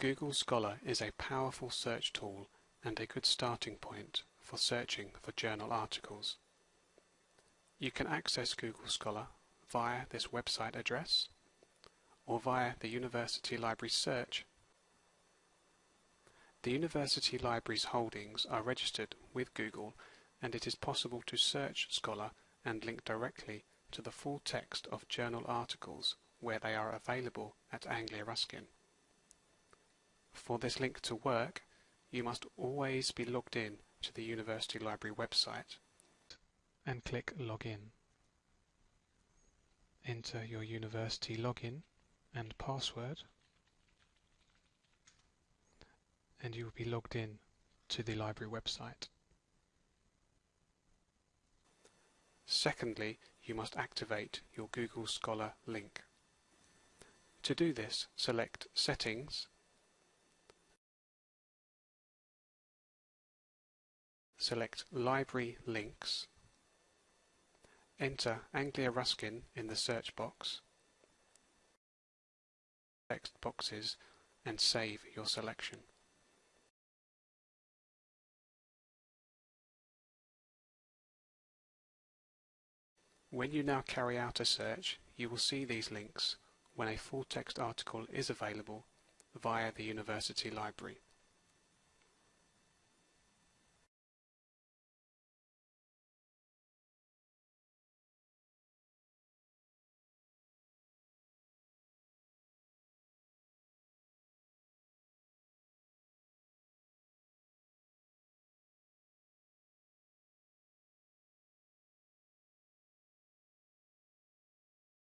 Google Scholar is a powerful search tool and a good starting point for searching for journal articles. You can access Google Scholar via this website address or via the University Library search. The University Library's holdings are registered with Google and it is possible to search Scholar and link directly to the full text of journal articles where they are available at Anglia Ruskin. For this link to work, you must always be logged in to the University Library website and click Login. Enter your university login and password and you will be logged in to the library website. Secondly, you must activate your Google Scholar link. To do this, select Settings, select Library Links, enter Anglia Ruskin in the search box, text boxes and save your selection. When you now carry out a search, you will see these links when a full text article is available via the University Library.